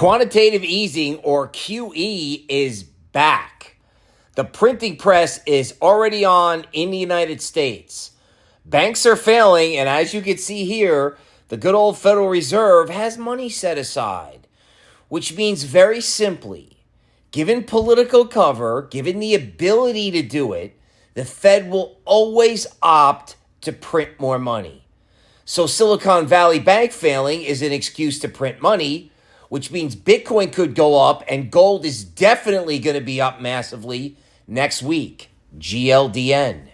Quantitative easing, or QE, is back. The printing press is already on in the United States. Banks are failing, and as you can see here, the good old Federal Reserve has money set aside, which means very simply, given political cover, given the ability to do it, the Fed will always opt to print more money. So Silicon Valley Bank failing is an excuse to print money which means Bitcoin could go up and gold is definitely going to be up massively next week. GLDN.